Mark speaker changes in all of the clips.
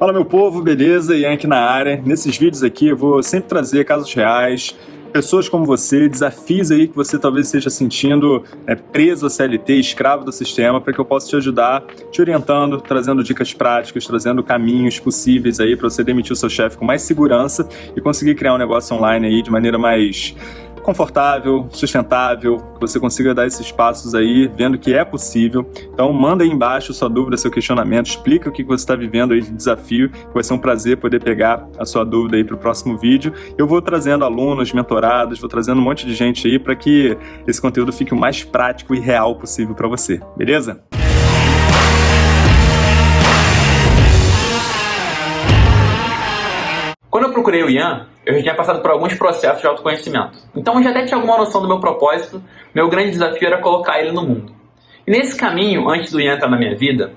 Speaker 1: Fala meu povo, beleza? Ian aqui na área. Nesses vídeos aqui eu vou sempre trazer casos reais, pessoas como você, desafios aí que você talvez esteja sentindo é, preso a CLT, escravo do sistema, para que eu possa te ajudar, te orientando, trazendo dicas práticas, trazendo caminhos possíveis aí para você demitir o seu chefe com mais segurança e conseguir criar um negócio online aí de maneira mais confortável, sustentável, que você consiga dar esses passos aí, vendo que é possível. Então manda aí embaixo sua dúvida, seu questionamento, explica o que você está vivendo aí de desafio, vai ser um prazer poder pegar a sua dúvida aí para o próximo vídeo. Eu vou trazendo alunos, mentorados, vou trazendo um monte de gente aí para que esse conteúdo fique o mais prático e real possível para você, beleza?
Speaker 2: Quando eu procurei o Ian, eu já tinha passado por alguns processos de autoconhecimento. Então eu já até tinha alguma noção do meu propósito, meu grande desafio era colocar ele no mundo. E nesse caminho, antes do Ian entrar na minha vida,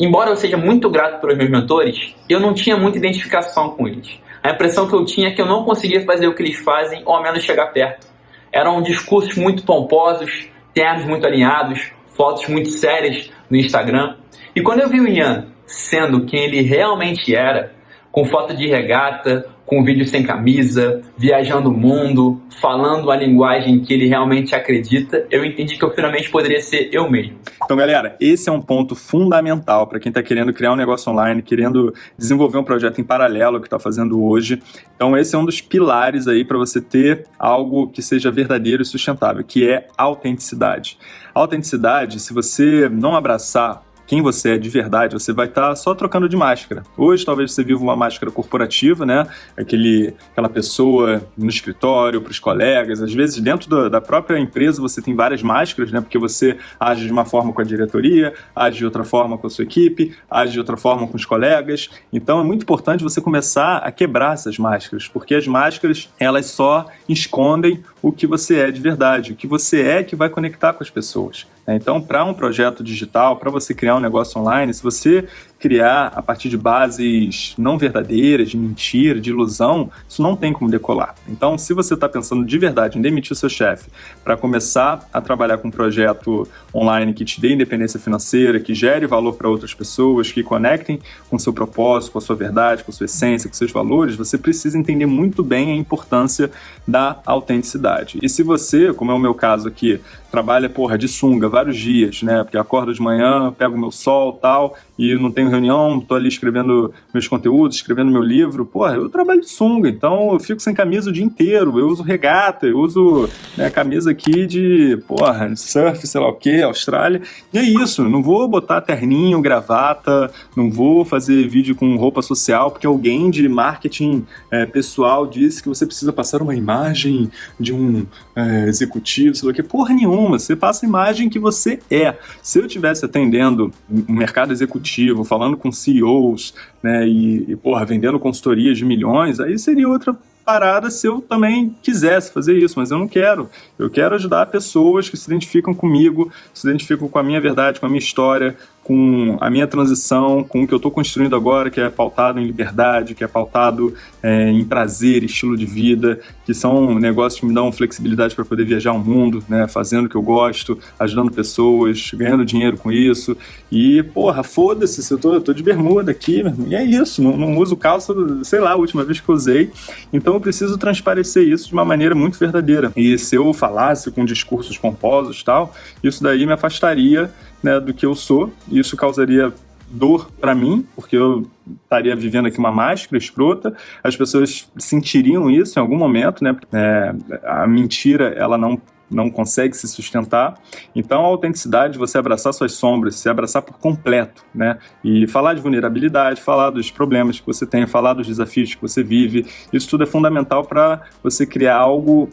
Speaker 2: embora eu seja muito grato pelos meus mentores, eu não tinha muita identificação com eles. A impressão que eu tinha é que eu não conseguia fazer o que eles fazem, ou ao menos chegar perto. Eram discursos muito pomposos, termos muito alinhados, fotos muito sérias no Instagram. E quando eu vi o Ian sendo quem ele realmente era, com foto de regata, com vídeo sem camisa, viajando o mundo, falando a linguagem que ele realmente acredita, eu entendi que eu finalmente poderia ser eu mesmo.
Speaker 1: Então, galera, esse é um ponto fundamental para quem está querendo criar um negócio online, querendo desenvolver um projeto em paralelo que está fazendo hoje. Então, esse é um dos pilares aí para você ter algo que seja verdadeiro e sustentável, que é autenticidade. autenticidade, se você não abraçar quem você é de verdade, você vai estar tá só trocando de máscara. Hoje talvez você viva uma máscara corporativa, né? Aquele, aquela pessoa no escritório, para os colegas. Às vezes dentro da, da, própria empresa você tem várias máscaras, né? Porque você age de uma forma com a diretoria, age de outra forma com a sua equipe, age de outra forma com os colegas. Então é muito importante você começar a quebrar essas máscaras, porque as máscaras elas só escondem o que você é de verdade, o que você é que vai conectar com as pessoas. Né? Então, para um projeto digital, para você criar um negócio online, se você criar a partir de bases não verdadeiras, de mentira, de ilusão, isso não tem como decolar. Então, se você está pensando de verdade em demitir o seu chefe para começar a trabalhar com um projeto online que te dê independência financeira, que gere valor para outras pessoas, que conectem com o seu propósito, com a sua verdade, com a sua essência, com seus valores, você precisa entender muito bem a importância da autenticidade. E se você, como é o meu caso aqui, trabalha, porra, de sunga vários dias, né? Porque acordo de manhã, pego meu sol tal, e não tenho reunião, tô ali escrevendo meus conteúdos, escrevendo meu livro. Porra, eu trabalho de sunga, então eu fico sem camisa o dia inteiro. Eu uso regata, eu uso né, camisa aqui de, porra, surf, sei lá o que, Austrália. E é isso, não vou botar terninho, gravata, não vou fazer vídeo com roupa social, porque alguém de marketing é, pessoal disse que você precisa passar uma imagem de um é, executivo, sei lá o que. Porra nenhuma você passa a imagem que você é. Se eu estivesse atendendo um mercado executivo, falando com CEOs, né, e, e porra, vendendo consultorias de milhões, aí seria outra parada se eu também quisesse fazer isso, mas eu não quero. Eu quero ajudar pessoas que se identificam comigo, se identificam com a minha verdade, com a minha história, com a minha transição, com o que eu estou construindo agora, que é pautado em liberdade, que é pautado é, em prazer, estilo de vida, que são negócios que me dão flexibilidade para poder viajar o mundo, né, fazendo o que eu gosto, ajudando pessoas, ganhando dinheiro com isso. E, porra, foda-se, eu tô, eu tô de bermuda aqui, e é isso, não, não uso calça, sei lá, a última vez que eu usei. Então eu preciso transparecer isso de uma maneira muito verdadeira. E se eu falasse com discursos pomposos e tal, isso daí me afastaria né, do que eu sou, e isso causaria dor para mim, porque eu estaria vivendo aqui uma máscara escrota, as pessoas sentiriam isso em algum momento, né? É, a mentira, ela não não consegue se sustentar. Então, a autenticidade, você abraçar suas sombras, se abraçar por completo, né? E falar de vulnerabilidade, falar dos problemas que você tem, falar dos desafios que você vive, isso tudo é fundamental para você criar algo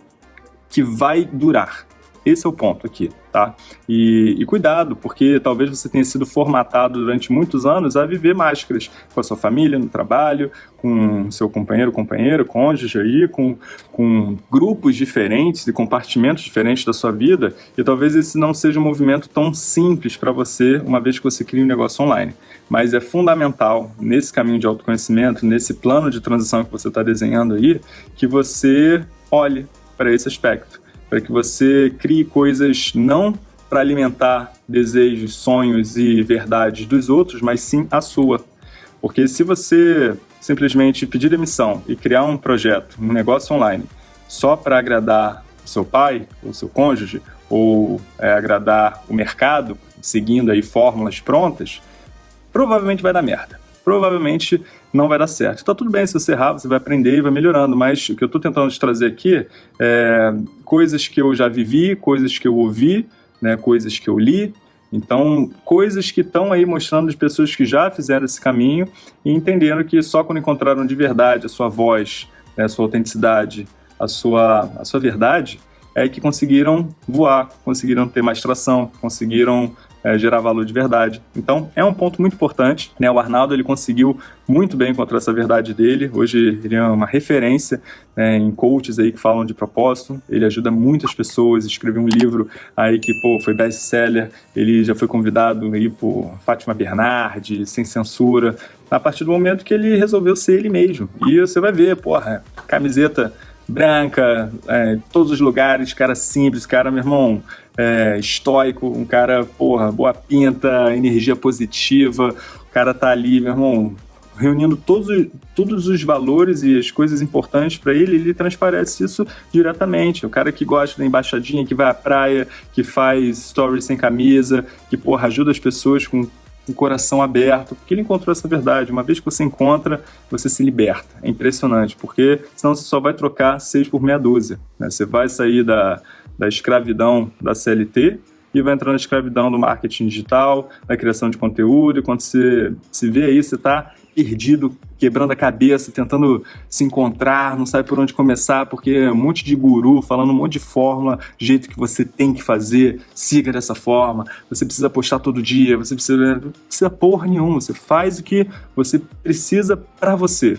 Speaker 1: que vai durar, esse é o ponto aqui, tá? E, e, cuidado, porque talvez você tenha sido formatado durante muitos anos a viver máscaras com a sua família, no trabalho, com seu companheiro, companheira, cônjuge aí, com, com grupos diferentes e compartimentos diferentes da sua vida, e talvez esse não seja um movimento tão simples para você, uma vez que você cria um negócio online. Mas é fundamental, nesse caminho de autoconhecimento, nesse plano de transição que você está desenhando aí, que você olhe para esse aspecto para que você crie coisas não para alimentar desejos, sonhos e verdades dos outros, mas sim a sua. Porque se você simplesmente pedir demissão e criar um projeto, um negócio online, só para agradar seu pai, ou seu cônjuge, ou é, agradar o mercado, seguindo aí fórmulas prontas, provavelmente vai dar merda. Provavelmente não vai dar certo. Então tudo bem se você errar, você vai aprender e vai melhorando, mas o que eu estou tentando te trazer aqui é coisas que eu já vivi, coisas que eu ouvi, né, coisas que eu li, então, coisas que estão aí mostrando de pessoas que já fizeram esse caminho e entenderam que só quando encontraram de verdade a sua voz, né, a sua autenticidade, a sua, a sua verdade, é que conseguiram voar, conseguiram ter mais tração, conseguiram é, gerar valor de verdade. Então, é um ponto muito importante. Né? O Arnaldo ele conseguiu muito bem encontrar essa verdade dele. Hoje ele é uma referência né, em coaches aí que falam de propósito. Ele ajuda muitas pessoas. Escreveu um livro aí que pô, foi best-seller. Ele já foi convidado aí por Fátima Bernardi, sem censura. A partir do momento que ele resolveu ser ele mesmo. E você vai ver, porra, camiseta branca, é, todos os lugares, cara simples, cara, meu irmão, é, estoico, um cara, porra, boa pinta, energia positiva, o cara tá ali, meu irmão, reunindo todos, todos os valores e as coisas importantes para ele, ele transparece isso diretamente. O cara que gosta da embaixadinha, que vai à praia, que faz stories sem camisa, que, porra, ajuda as pessoas com um coração aberto, porque ele encontrou essa verdade. Uma vez que você encontra, você se liberta. É impressionante, porque senão você só vai trocar seis por meia dúzia. Né? Você vai sair da, da escravidão da CLT e vai entrar na escravidão do marketing digital, da criação de conteúdo, e quando você se vê aí, você está perdido, quebrando a cabeça, tentando se encontrar, não sabe por onde começar, porque é um monte de guru falando um monte de fórmula, jeito que você tem que fazer, siga dessa forma, você precisa postar todo dia, você precisa, não precisa porra nenhuma, você faz o que você precisa para você.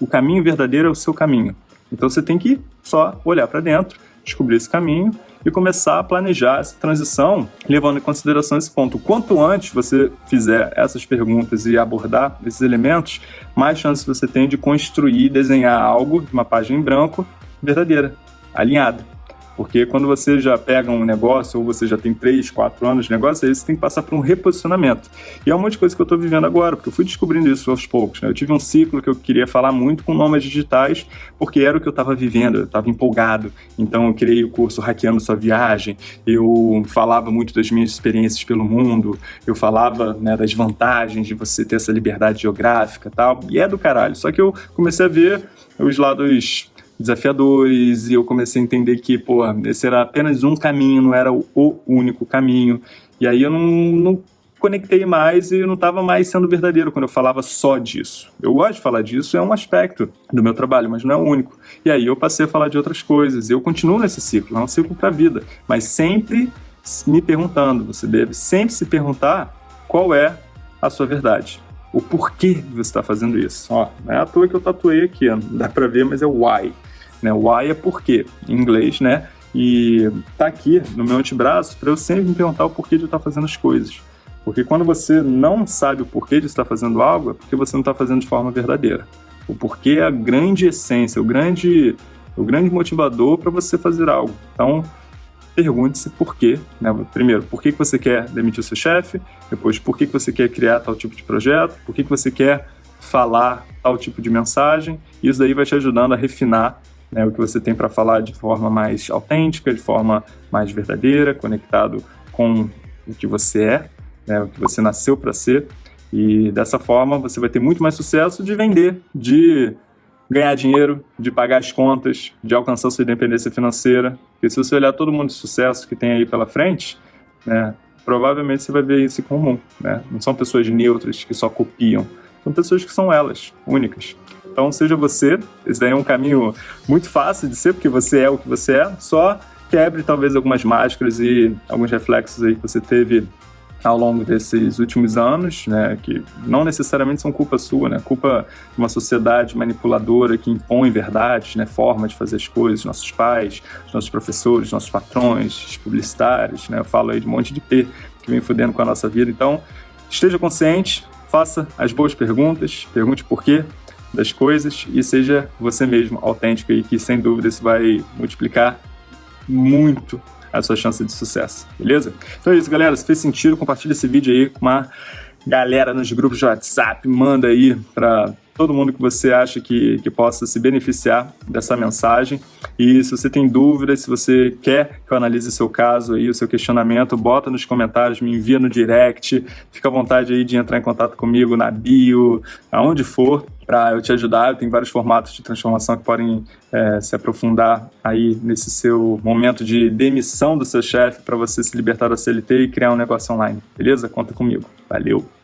Speaker 1: O caminho verdadeiro é o seu caminho. Então você tem que só olhar para dentro, descobrir esse caminho e começar a planejar essa transição, levando em consideração esse ponto. Quanto antes você fizer essas perguntas e abordar esses elementos, mais chance você tem de construir, desenhar algo, uma página em branco, verdadeira, alinhada. Porque quando você já pega um negócio, ou você já tem 3, 4 anos de negócio, aí você tem que passar por um reposicionamento. E é um monte de coisa que eu estou vivendo agora, porque eu fui descobrindo isso aos poucos. Né? Eu tive um ciclo que eu queria falar muito com nomes digitais, porque era o que eu estava vivendo, eu estava empolgado. Então eu criei o curso Hackeando Sua Viagem, eu falava muito das minhas experiências pelo mundo, eu falava né, das vantagens de você ter essa liberdade geográfica e tal, e é do caralho. Só que eu comecei a ver os lados desafiadores e eu comecei a entender que, pô, esse era apenas um caminho, não era o único caminho. E aí eu não, não conectei mais e eu não estava mais sendo verdadeiro quando eu falava só disso. Eu gosto de falar disso, é um aspecto do meu trabalho, mas não é o único. E aí eu passei a falar de outras coisas. Eu continuo nesse ciclo, é um ciclo para a vida, mas sempre me perguntando. Você deve sempre se perguntar qual é a sua verdade. O porquê você está fazendo isso. Ó, não é à toa que eu tatuei aqui, não dá para ver, mas é o why. Né? Why é porquê, em inglês, né? E tá aqui no meu antebraço para eu sempre me perguntar o porquê de eu estar tá fazendo as coisas. Porque quando você não sabe o porquê de estar fazendo algo, é porque você não está fazendo de forma verdadeira. O porquê é a grande essência, o grande, o grande motivador para você fazer algo. Então, pergunte-se por quê. Né? Primeiro, por que você quer demitir o seu chefe? Depois, por que você quer criar tal tipo de projeto? Por que você quer falar tal tipo de mensagem? Isso daí vai te ajudando a refinar né, o que você tem para falar de forma mais autêntica, de forma mais verdadeira, conectado com o que você é, né, o que você nasceu para ser. E dessa forma você vai ter muito mais sucesso de vender, de ganhar dinheiro, de pagar as contas, de alcançar sua independência financeira. Porque se você olhar todo mundo de sucesso que tem aí pela frente, né, provavelmente você vai ver isso em comum. Né? Não são pessoas neutras que só copiam, são pessoas que são elas, únicas. Então, seja você, esse daí é um caminho muito fácil de ser, porque você é o que você é, só quebre talvez algumas máscaras e alguns reflexos aí que você teve ao longo desses últimos anos, né, que não necessariamente são culpa sua, né, culpa de uma sociedade manipuladora que impõe verdades, né, forma de fazer as coisas, nossos pais, nossos professores, nossos patrões, publicitários, né, eu falo aí de um monte de P que vem fudendo com a nossa vida, então esteja consciente, faça as boas perguntas, pergunte por quê, das coisas e seja você mesmo autêntico e que sem dúvida isso vai multiplicar muito a sua chance de sucesso, beleza? Então é isso, galera. Se fez sentido, compartilha esse vídeo aí com uma galera nos grupos de WhatsApp, manda aí para todo mundo que você acha que, que possa se beneficiar dessa mensagem. E se você tem dúvidas, se você quer que eu analise seu caso aí, o seu questionamento, bota nos comentários, me envia no direct, fica à vontade aí de entrar em contato comigo na bio, aonde for, para eu te ajudar. Eu tenho vários formatos de transformação que podem é, se aprofundar aí nesse seu momento de demissão do seu chefe para você se libertar da CLT e criar um negócio online. Beleza? Conta comigo. Valeu!